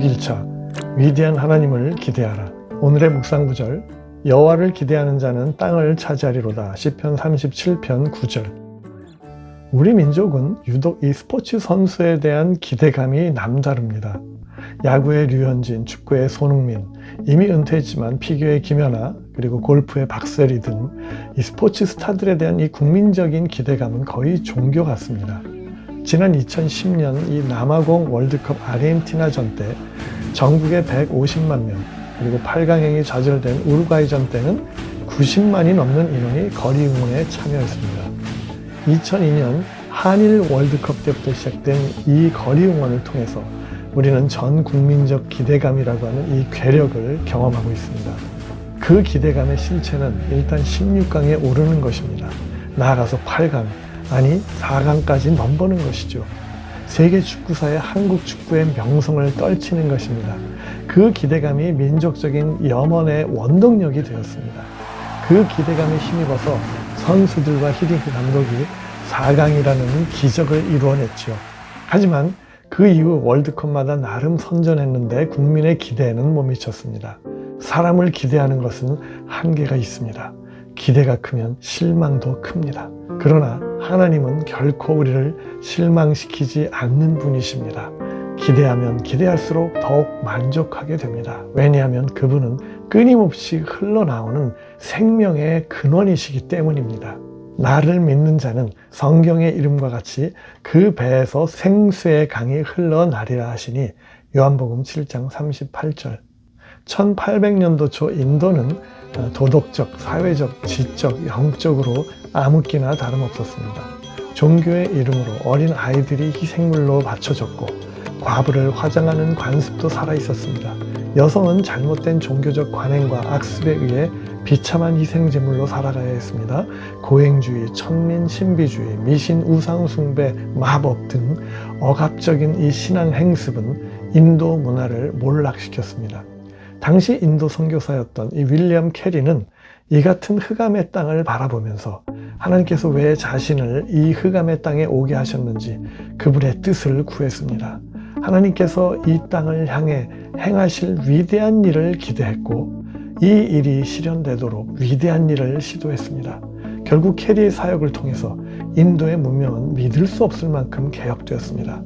6일차 위대한 하나님을 기대하라 오늘의 묵상 구절 여호와를 기대하는 자는 땅을 차지하리로다 시편 37편 9절 우리 민족은 유독 이 스포츠 선수에 대한 기대감이 남다릅니다. 야구의 류현진, 축구의 손흥민, 이미 은퇴했지만 피겨의 김연아, 그리고 골프의 박세리 등 이 스포츠 스타들에 대한 이 국민적인 기대감은 거의 종교 같습니다. 지난 2010년 이 남아공 월드컵 아르헨티나전 때 전국에 150만 명, 그리고 8강행이 좌절된 우루과이전 때는 90만이 넘는 인원이 거리 응원에 참여했습니다. 2002년 한일 월드컵 때부터 시작된 이 거리 응원을 통해서 우리는 전 국민적 기대감이라고 하는 이 괴력을 경험하고 있습니다. 그 기대감의 실체는 일단 16강에 오르는 것입니다. 나아가서 8강, 아니 4강까지 넘보는 것이죠. 세계 축구사의 한국 축구의 명성을 떨치는 것입니다. 그 기대감이 민족적인 염원의 원동력이 되었습니다. 그 기대감에 힘입어서 선수들과 히딩크 감독이 4강이라는 기적을 이루어냈죠. 하지만 그 이후 월드컵마다 나름 선전했는데 국민의 기대에는 못 미쳤습니다. 사람을 기대하는 것은 한계가 있습니다. 기대가 크면 실망도 큽니다. 그러나 하나님은 결코 우리를 실망시키지 않는 분이십니다. 기대하면 기대할수록 더욱 만족하게 됩니다. 왜냐하면 그분은 끊임없이 흘러나오는 생명의 근원이시기 때문입니다. 나를 믿는 자는 성경의 이름과 같이 그 배에서 생수의 강이 흘러나리라 하시니 요한복음 7장 38절 1800년도 초 인도는 도덕적, 사회적, 지적, 영적으로 아무끼나 다름없었습니다. 종교의 이름으로 어린 아이들이 희생물로 바쳐졌고 과부를 화장하는 관습도 살아있었습니다. 여성은 잘못된 종교적 관행과 악습에 의해 비참한 희생제물로 살아가야 했습니다. 고행주의, 천민, 신비주의, 미신, 우상숭배, 마법 등 억압적인 이 신앙 행습은 인도 문화를 몰락시켰습니다. 당시 인도 선교사였던 이 윌리엄 캐리는 이 같은 흑암의 땅을 바라보면서 하나님께서 왜 자신을 이 흑암의 땅에 오게 하셨는지 그분의 뜻을 구했습니다. 하나님께서 이 땅을 향해 행하실 위대한 일을 기대했고 이 일이 실현되도록 위대한 일을 시도했습니다. 결국 캐리의 사역을 통해서 인도의 문명은 믿을 수 없을 만큼 개혁되었습니다.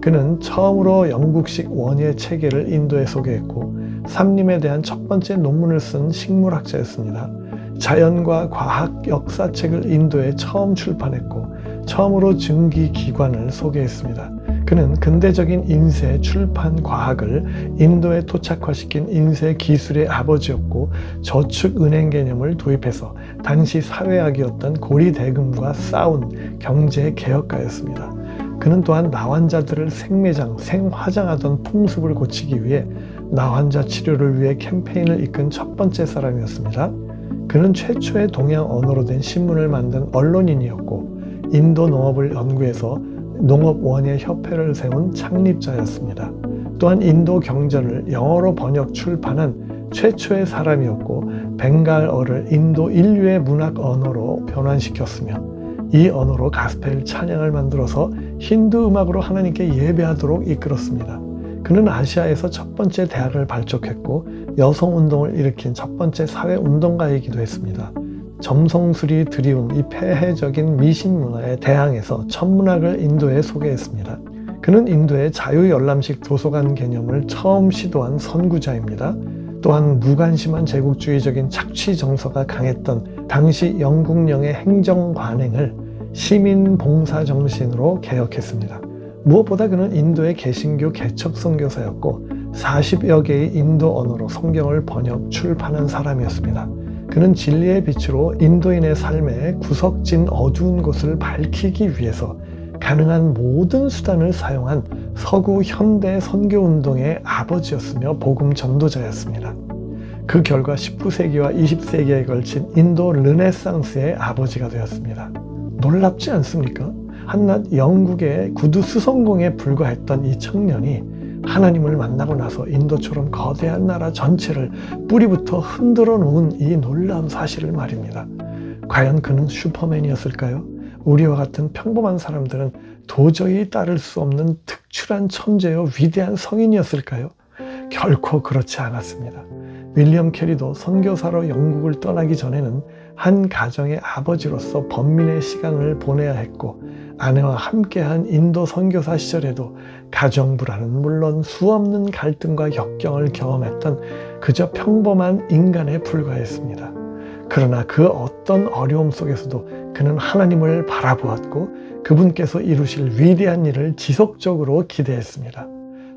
그는 처음으로 영국식 원예 체계를 인도에 소개했고 삼림에 대한 첫 번째 논문을 쓴 식물학자였습니다. 자연과 과학 역사책을 인도에 처음 출판했고 처음으로 증기기관을 소개했습니다. 그는 근대적인 인쇄, 출판, 과학을 인도에 토착화시킨 인쇄 기술의 아버지였고 저축은행 개념을 도입해서 당시 사회학이었던 고리대금과 싸운 경제 개혁가였습니다. 그는 또한 나환자들을 생매장, 생화장하던 풍습을 고치기 위해 나 환자 치료를 위해 캠페인을 이끈 첫 번째 사람이었습니다. 그는 최초의 동양 언어로 된 신문을 만든 언론인이었고 인도 농업을 연구해서 농업원예 협회를 세운 창립자였습니다. 또한 인도 경전을 영어로 번역 출판한 최초의 사람이었고 벵갈어를 인도 인류의 문학 언어로 변환시켰으며 이 언어로 가스펠 찬양을 만들어서 힌두 음악으로 하나님께 예배하도록 이끌었습니다. 그는 아시아에서 첫 번째 대학을 발족했고 여성운동을 일으킨 첫 번째 사회운동가이기도 했습니다. 점성술이 드리운 이 폐해적인 미신 문화에 대항해서 천문학을 인도에 소개했습니다. 그는 인도의 자유열람식 도서관 개념을 처음 시도한 선구자입니다. 또한 무관심한 제국주의적인 착취 정서가 강했던 당시 영국령의 행정 관행을 시민 봉사 정신으로 개혁했습니다. 무엇보다 그는 인도의 개신교 개척 선교사였고 40여 개의 인도 언어로 성경을 번역 출판한 사람이었습니다. 그는 진리의 빛으로 인도인의 삶의 구석진 어두운 곳을 밝히기 위해서 가능한 모든 수단을 사용한 서구 현대 선교운동의 아버지였으며 복음 전도자였습니다. 그 결과 19세기와 20세기에 걸친 인도 르네상스의 아버지가 되었습니다. 놀랍지 않습니까? 한낱 영국의 구두 수성공에 불과했던 이 청년이 하나님을 만나고 나서 인도처럼 거대한 나라 전체를 뿌리부터 흔들어 놓은 이 놀라운 사실을 말입니다. 과연 그는 슈퍼맨이었을까요? 우리와 같은 평범한 사람들은 도저히 따를 수 없는 특출한 천재요 위대한 성인이었을까요? 결코 그렇지 않았습니다. 윌리엄 캐리도 선교사로 영국을 떠나기 전에는 한 가정의 아버지로서 번민의 시간을 보내야 했고 아내와 함께한 인도 선교사 시절에도 가정 불안은 물론 수없는 갈등과 역경을 경험했던 그저 평범한 인간에 불과했습니다. 그러나 그 어떤 어려움 속에서도 그는 하나님을 바라보았고 그분께서 이루실 위대한 일을 지속적으로 기대했습니다.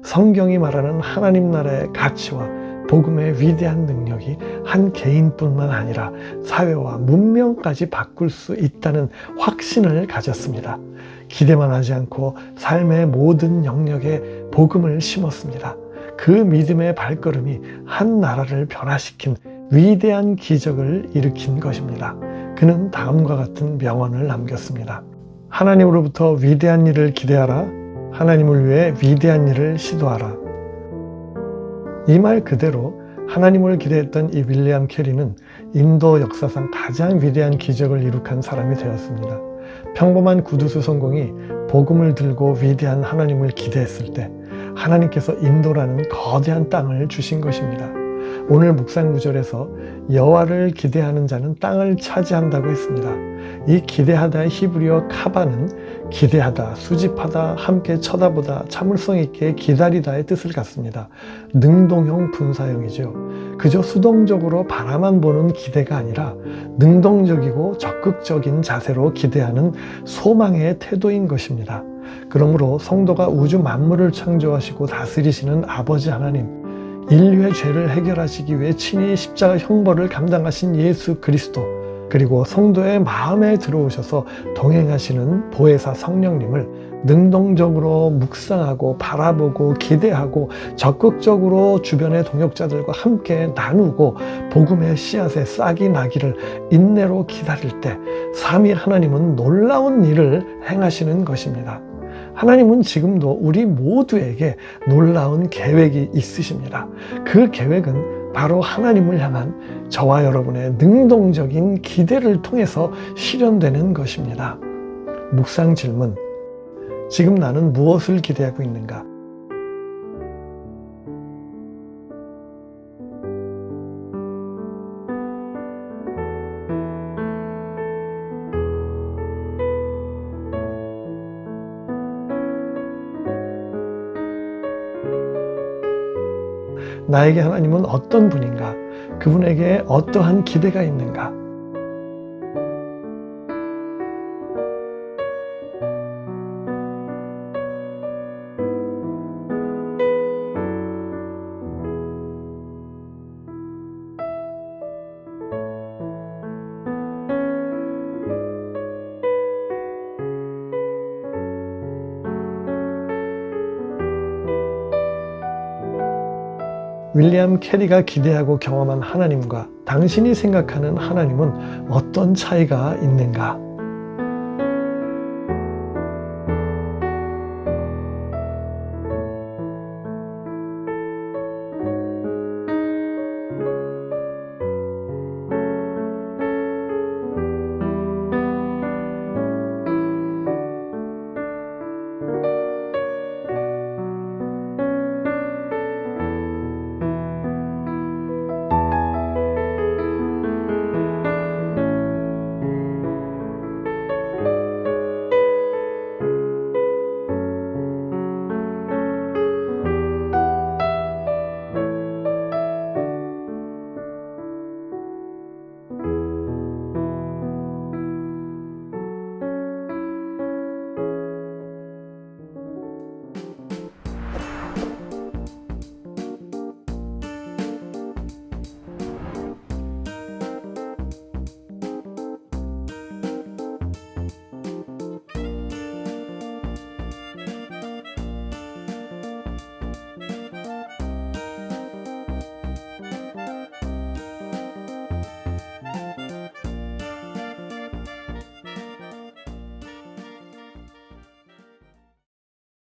성경이 말하는 하나님 나라의 가치와 복음의 위대한 능력이 한 개인뿐만 아니라 사회와 문명까지 바꿀 수 있다는 확신을 가졌습니다. 기대만 하지 않고 삶의 모든 영역에 복음을 심었습니다. 그 믿음의 발걸음이 한 나라를 변화시킨 위대한 기적을 일으킨 것입니다. 그는 다음과 같은 명언을 남겼습니다. 하나님으로부터 위대한 일을 기대하라. 하나님을 위해 위대한 일을 시도하라. 이 말 그대로 하나님을 기대했던 이 윌리엄 캐리는 인도 역사상 가장 위대한 기적을 이룩한 사람이 되었습니다. 평범한 구두수 성공이 복음을 들고 위대한 하나님을 기대했을 때 하나님께서 인도라는 거대한 땅을 주신 것입니다. 오늘 묵상 구절에서 여호와를 기대하는 자는 땅을 차지한다고 했습니다. 이 기대하다의 히브리어 카바는 기대하다, 수집하다, 함께 쳐다보다, 참을성 있게 기다리다의 뜻을 갖습니다. 능동형 분사형이죠. 그저 수동적으로 바라만 보는 기대가 아니라 능동적이고 적극적인 자세로 기대하는 소망의 태도인 것입니다. 그러므로 성도가 우주 만물을 창조하시고 다스리시는 아버지 하나님, 인류의 죄를 해결하시기 위해 친히 십자가 형벌을 감당하신 예수 그리스도 그리고 성도의 마음에 들어오셔서 동행하시는 보혜사 성령님을 능동적으로 묵상하고 바라보고 기대하고 적극적으로 주변의 동역자들과 함께 나누고 복음의 씨앗에 싹이 나기를 인내로 기다릴 때 삼위 하나님은 놀라운 일을 행하시는 것입니다. 하나님은 지금도 우리 모두에게 놀라운 계획이 있으십니다. 그 계획은 바로 하나님을 향한 저와 여러분의 능동적인 기대를 통해서 실현되는 것입니다. 묵상 질문. 지금 나는 무엇을 기대하고 있는가? 나에게 하나님은 어떤 분인가? 그분에게 어떠한 기대가 있는가? 윌리엄 캐리가 기대하고 경험한 하나님과 당신이 생각하는 하나님은 어떤 차이가 있는가?